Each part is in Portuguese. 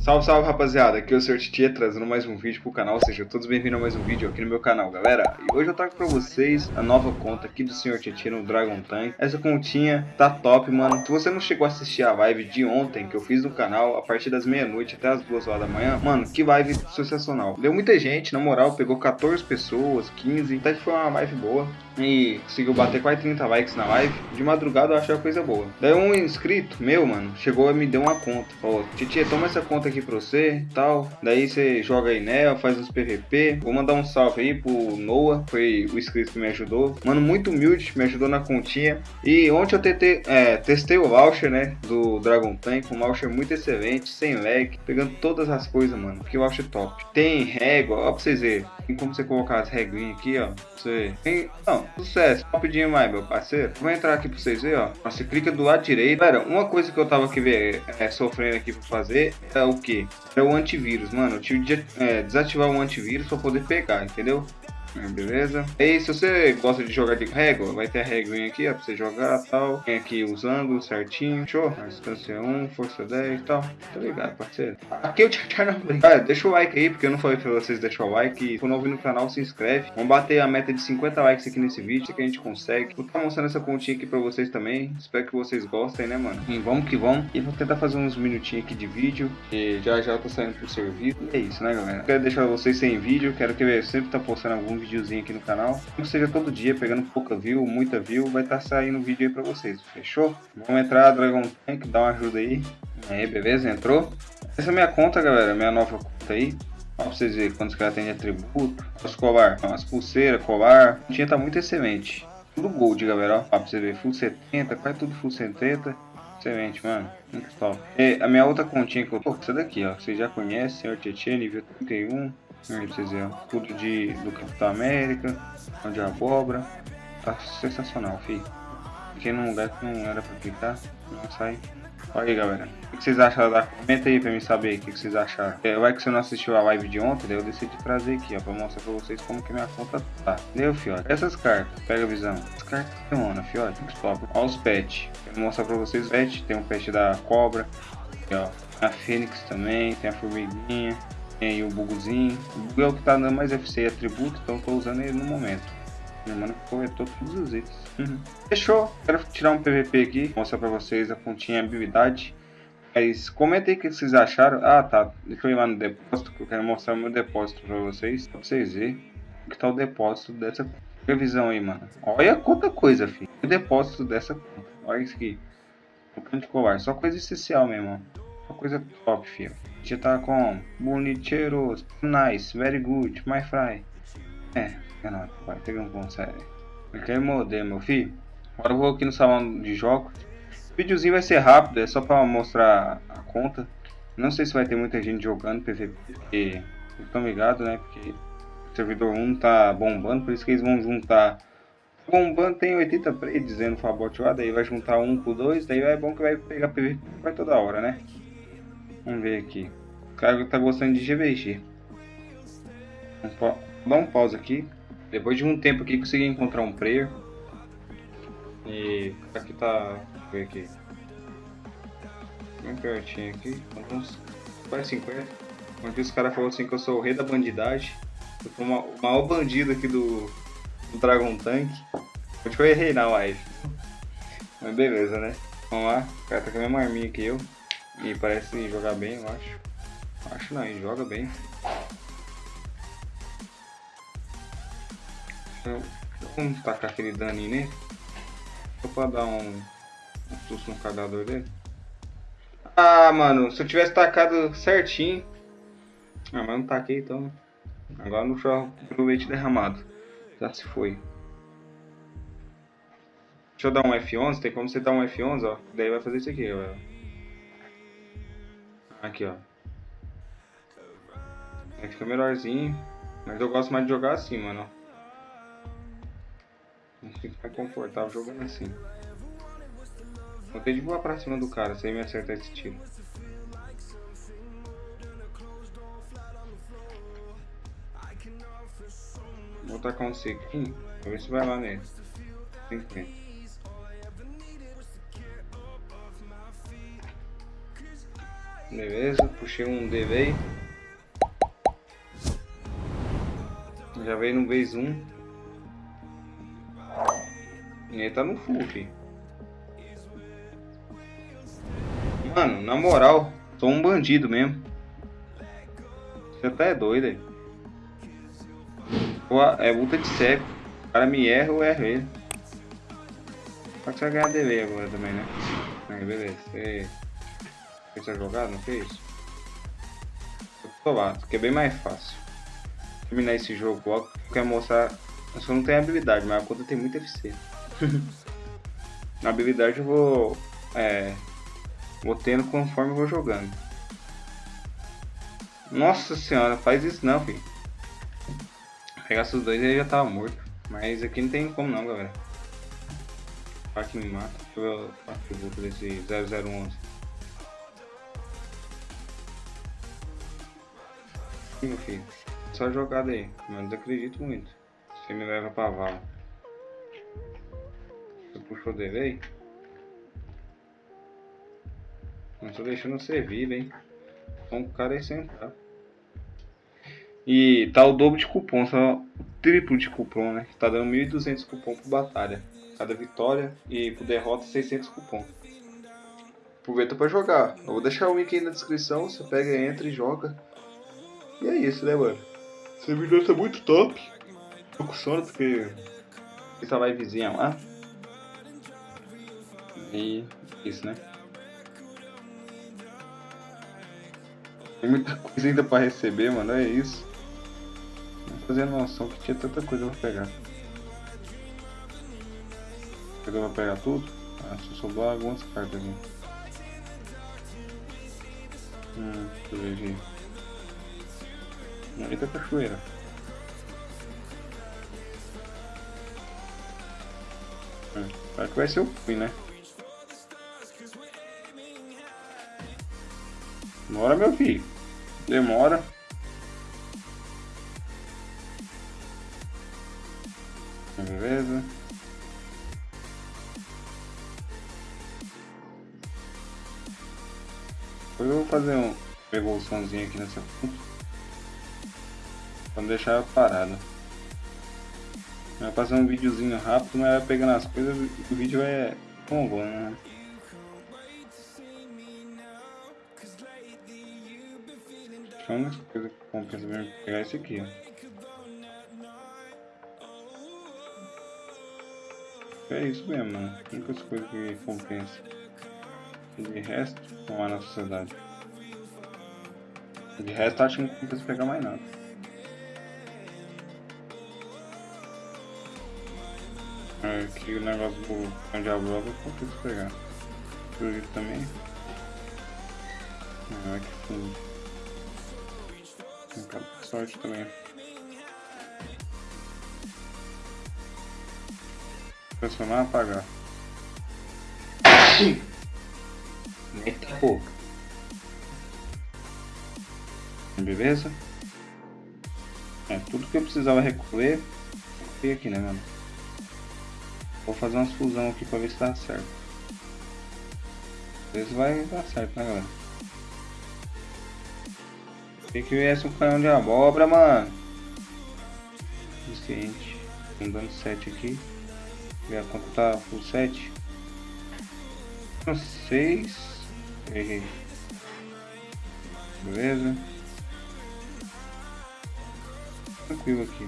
Salve, salve rapaziada, aqui é o Sr. Titia trazendo mais um vídeo pro canal, sejam todos bem-vindos a mais um vídeo aqui no meu canal, galera. E hoje eu trago pra vocês a nova conta aqui do Sr. Titia no Dragon Tank. Essa continha tá top, mano. Se você não chegou a assistir a live de ontem que eu fiz no canal, a partir das meia-noite até as duas horas da manhã, mano, que live sensacional. Deu muita gente, na moral, pegou 14 pessoas, 15, até que foi uma live boa. E conseguiu bater quase 30 likes na live. De madrugada eu achei uma coisa boa. Daí um inscrito meu, mano, chegou e me deu uma conta. Falou, Titia, toma essa conta aqui pra você tal. Daí você joga aí nela, faz uns PVP. Vou mandar um salve aí pro Noah, foi o inscrito que me ajudou. Mano, muito humilde, me ajudou na continha. E ontem eu tentei, é, testei o launcher, né, do Dragon Tank. Um launcher muito excelente, sem lag, pegando todas as coisas, mano. Que launcher top. Tem régua, ó pra vocês verem. Tem como você colocar as reguinhas aqui, ó. Você... Tem... Não, sucesso. Rapidinho mais, meu parceiro. Vou entrar aqui pra vocês verem, ó. Você clica do lado direito. Galera, uma coisa que eu tava aqui ver, é, sofrendo aqui pra fazer é o que? É o antivírus, mano. Eu tive de é, desativar o antivírus pra poder pegar, entendeu? É, beleza? E se você gosta de jogar de régua, vai ter a reguinha aqui, ó, pra você jogar tal. Tem aqui os ângulos certinho. Show? Distância 1, força 10 e tal. Tá ligado, parceiro? Aqui eu te não ah, Deixa o like aí, porque eu não falei pra vocês deixar o like. Se novo no canal, se inscreve. Vamos bater a meta de 50 likes aqui nesse vídeo, que a gente consegue. Vou estar mostrando essa continha aqui pra vocês também. Espero que vocês gostem, né, mano? E vamos que vamos. E vou tentar fazer uns minutinhos aqui de vídeo. E já já tô saindo pro serviço. E é isso, né, galera? Quero deixar vocês sem vídeo. Quero que eu sempre tá postando algum videozinho aqui no canal. Não seja todo dia, pegando pouca view, muita view, vai estar tá saindo vídeo aí pra vocês, fechou? Vamos entrar, Dragon Tank, dá uma ajuda aí. Aí, beleza? Entrou? Essa é minha conta, galera, minha nova conta aí. Pra vocês verem quantos caras tem de atributo. Os colar, as pulseiras, colar. A tinha tá muito excelente. Tudo gold, galera, ó. pra você ver, full 70, quase tudo full 70. Excelente, mano. Muito top. E a minha outra continha que eu tô, essa daqui, ó. Vocês já conhecem, Senhor Tietchan, nível 31. Vocês verem, tudo de, do Capitão América, de abóbora. Tá sensacional, fi. Fiquei num lugar que não era pra ficar, não sai. Olha aí, galera. O que vocês acharam da... Comenta aí pra mim saber o que vocês acharam. É, vai que você não assistiu a live de ontem, daí eu decidi trazer aqui, ó, pra mostrar pra vocês como que minha conta tá. Deu, fiote. Essas cartas, pega a visão. As cartas funciona, fiote. Top. Olha os pets. Vou mostrar pra vocês o pet. Tem um pet da cobra. Aqui, ó. A Fênix também, tem a formiguinha. Tem o bugzinho. O bug é o que tá dando mais FC atributo, então eu tô usando ele no momento. Meu mano coletou todos os itens. Uhum. Fechou. Quero tirar um PVP aqui, mostrar pra vocês a pontinha habilidade. Mas comenta aí o que vocês acharam. Ah, tá. Deixa eu ir lá no depósito, que eu quero mostrar o meu depósito pra vocês. Pra vocês verem o que tá o depósito dessa previsão aí, mano. Olha quanta coisa, filho. O depósito dessa conta. Olha isso aqui. Um de colar. Só coisa essencial mesmo, ó. Só coisa top, filho. Já tá com bonicheiros, nice, very good, my fry. É, é vai pegar um bom sério. Eu quero morder, meu filho. Agora eu vou aqui no salão de jogos. O videozinho vai ser rápido, é só pra mostrar a conta. Não sei se vai ter muita gente jogando PVP, porque estão ligados, né? Porque o servidor 1 tá bombando, por isso que eles vão juntar. Bombando tem 80 play dizendo Fabot lá, daí vai juntar um com dois, daí é bom que vai pegar PVP vai toda hora, né? Vamos ver aqui. O cara tá gostando de GVG. Vou dar um pause aqui. Depois de um tempo aqui consegui encontrar um player. E aqui tá. Vamos ver aqui. Bem pertinho aqui. Uns quase 50. Onde os caras falaram assim que eu sou o rei da bandidagem. Eu sou o maior bandido aqui do, do Dragon Tank. Acho que eu errei na live. Mas beleza, né? Vamos lá. O cara tá com a mesma arminha que eu. E parece jogar bem, eu acho. Acho não, ele joga bem. Vamos tacar aquele daninho nele. Só pra dar um, um susto no cagador dele. Ah, mano, se eu tivesse tacado certinho. Ah, mas não taquei então. Agora não chorro pelo leite derramado. Já se foi. Deixa eu dar um F11, tem como você dar um F11, ó. Daí vai fazer isso aqui, ó. Aqui, ó. Aí fica melhorzinho. Mas eu gosto mais de jogar assim, mano. Não fica mais confortável jogando assim. Vou ter de voar pra cima do cara, sem me acertar esse tiro. Vou tacar um sequinho, pra ver se vai lá nele. 50. Beleza, puxei um DV. Já veio no vez 1. E ele tá no full, filho. Mano, na moral, sou um bandido mesmo. Você até é doido aí. É luta de cego. O cara me erra, eu erro ele. Só que você vai ganhar DV agora também, né? Aí, beleza. Você fez a jogada, não fez? Lá, que é bem mais fácil. Terminar esse jogo logo, quero mostrar. Eu só não tenho habilidade, mas a conta tem muito FC. Na habilidade eu vou. É. Vou tendo conforme eu vou jogando. Nossa senhora, faz isso não, filho. Pegar esses dois ele já tava morto. Mas aqui não tem como não, galera. Pra que me mata. Deixa eu ver o atributo desse 0011. Só jogada aí, mas acredito muito. Você me leva pra vala. Você puxou dele aí? Não tô deixando você vivo, hein? Então o cara é sentar. E tá o dobro de cupom, só o triplo de cupom, né? Tá dando 1.200 cupom por batalha. Cada vitória e por derrota 600 cupom. Aproveita pra jogar. Eu vou deixar o link aí na descrição, você pega, entra e joga. E é isso, né, mano? Esse servidor tá muito top. Tô com sono porque essa livezinha lá. E isso, né? Tem muita coisa ainda pra receber, mano. É isso. Não fazia noção que tinha tanta coisa pra pegar. Pegou pra pegar tudo? Ah, só sobrou algumas cartas aqui. Hum, deixa eu ver aqui. Eita cachoeira. Hum, será que vai ser o fim, né? Demora, meu filho. Demora. Beleza. Depois eu vou fazer um evoluçãozinho aqui nessa ponta. Não deixar ela parada. Vai fazer um videozinho rápido, mas vai pegando as coisas o vídeo é longo, né? Só uma coisa que compensa mesmo pegar esse aqui. É isso mesmo, mano. Únicas coisas que compensa. De resto, não na sociedade. De resto, acho que não compensa pegar mais nada. Aqui o negócio do cão de abroba eu compensa pegar. Acredito também. Ah, que fundo. Acaba sorte também. Transformar apagar. Eita pouco. Beleza? É, tudo que eu precisava recolher, recolhi aqui, né, mano? Vou fazer umas fusão aqui pra ver se dá certo. Às vezes vai dar certo, né, galera? Tem que viesse um canhão de abóbora, mano. Suficiente. Um dando 7 aqui. Minha conta tá full 7. 6. Errei. Beleza. Tranquilo aqui.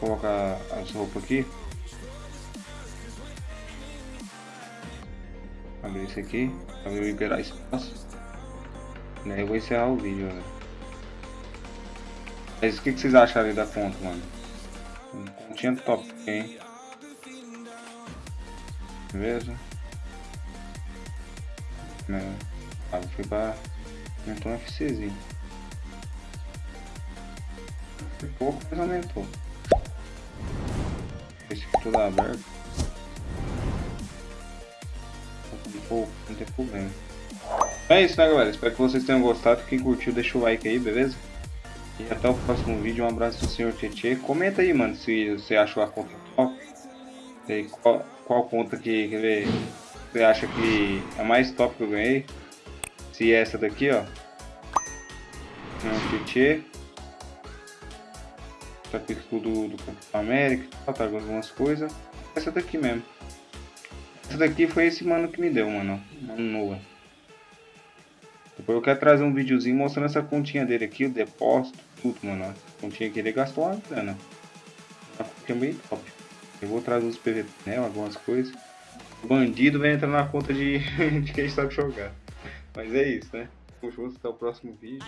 Colocar as roupas aqui. Abrir isso aqui. Pra eu liberar espaço. E aí eu vou encerrar o vídeo, né? Mas o que, que vocês acharam da conta, mano? Continha top, hein? Beleza? É, ah, fui pra. Aumentou um FCzinho. Pouco, mas aumentou. Esse aberto. Pouco, não tem problema. É isso, né, galera? Espero que vocês tenham gostado. Quem curtiu, deixa o like aí, beleza? E até o próximo vídeo. Um abraço do senhor Tietê. Comenta aí, mano, se você achou a conta top. Qual, qual conta que, ver, você acha que é mais top que eu ganhei. Se é essa daqui, ó. Um Tietê. Tá com o escudo do Campo América, tá algumas coisas. Essa daqui mesmo. Essa daqui foi esse mano que me deu, mano. Mano novo. Depois eu quero trazer um videozinho mostrando essa continha dele aqui, o depósito, tudo, mano. A continha que ele gastou uma grana. Uma continha bem top. Eu vou trazer os PVP, né, algumas coisas. O bandido vai entrar na conta de, de quem sabe jogar. Mas é isso, né? Vamos juntos até o próximo vídeo.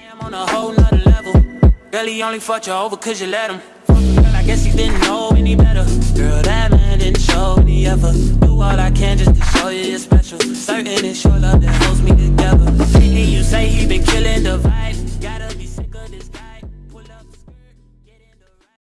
Only fucked you over cause you let him. Girl, I guess he didn't know any better. Girl, that man didn't show any. Do all I can just to show you you're special. Certain it's your love that holds me together. And you say he been killing the vibe.